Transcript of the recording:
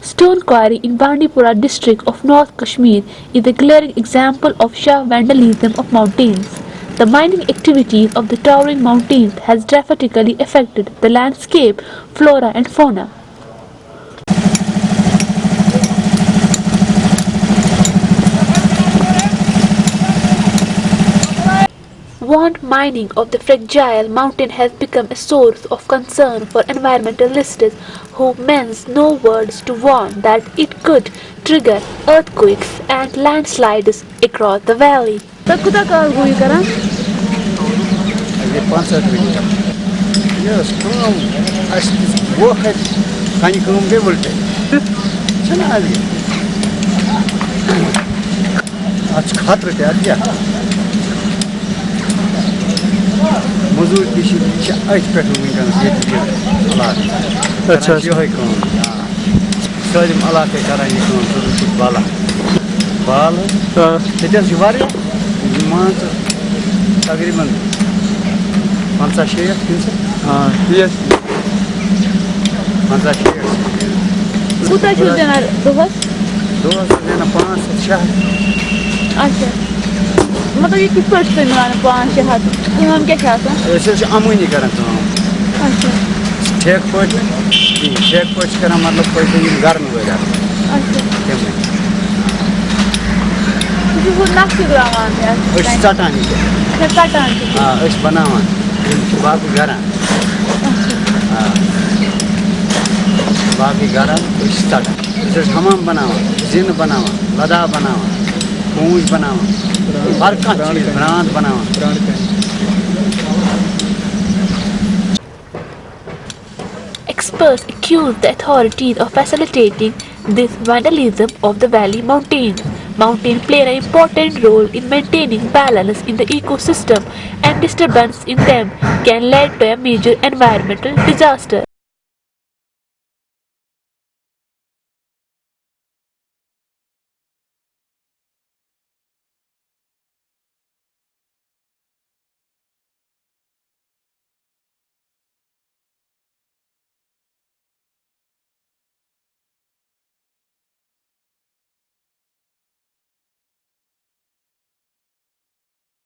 Stone quarry in Bandipora district of North Kashmir is a glaring example of Shah vandalism of mountains. The mining activities of the towering mountains has dramatically affected the landscape, flora and fauna. Wand mining of the fragile mountain has become a source of concern for environmentalists who menace no words to warn that it could trigger earthquakes and landslides across the valley. Yes, work at موٚزوٗرۍ تہِ چھِ یہِ چھِ أتھۍ پٮ۪ٹھ وٕنکٮ۪نَس ییٚتہِ یہِ علاقہٕ اچھا چھِ یِہوٚے کٲم. سٲلِم علاقَے کَران یہِ کٲم ژٕ چھُکھ بالا بال حظ آ ییٚتہِ حظ چھِ واریاہ مان ژٕ تقریٖباً پنٛژاہ شیٹھ ٹھیٖک پنٛژاہ شیٹھ کوٗتاہ چھُو دِوان دۄہس دۄہَس چھِ زینان پانٛژھ ہَتھ شےٚ ہَتھ اچھا یہِ کِتھ پٲٹھۍ چھُ تۄہہِ مِلان پانٛژھ شےٚ ہَتھ کٲم کیٛاہ چھِ آسان أسۍ حظ چھِ اَمٲنی کَران کٲم اچھا ٹھیکہٕ پٲٹھۍ ٹھیکہٕ پٲٹھۍ چھِ کَران مطلب پٲٹھۍ یِم گرم وٲلۍ آسان تُہۍ أسۍ چھِ ژَٹان یہِ تہِ ژَٹان چھِ آ أسۍ بَناوان چھِ باقٕے گَران آ باقٕے گَران أسۍ چھِ ژَٹان أسۍ چھِ ہَمام بَناوان زِنہٕ بَناوان لَداہ بَناوان बनावा हर बनावा Experts accused the authorities of facilitating this vandalism of the valley mountains. Mountains play an important role in maintaining balance in the ecosystem and disturbance in them can lead to a major environmental disaster.